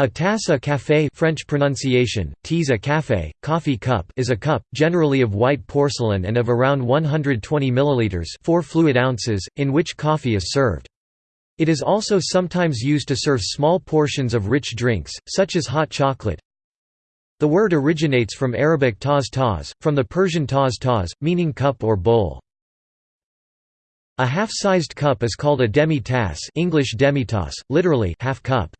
A tasse à café French pronunciation, tease à café, coffee cup is a cup, generally of white porcelain and of around 120 milliliters 4 fluid ounces, in which coffee is served. It is also sometimes used to serve small portions of rich drinks, such as hot chocolate. The word originates from Arabic taz taz, from the Persian taz taz, meaning cup or bowl. A half-sized cup is called a demi-tasse English demitasse, literally half cup.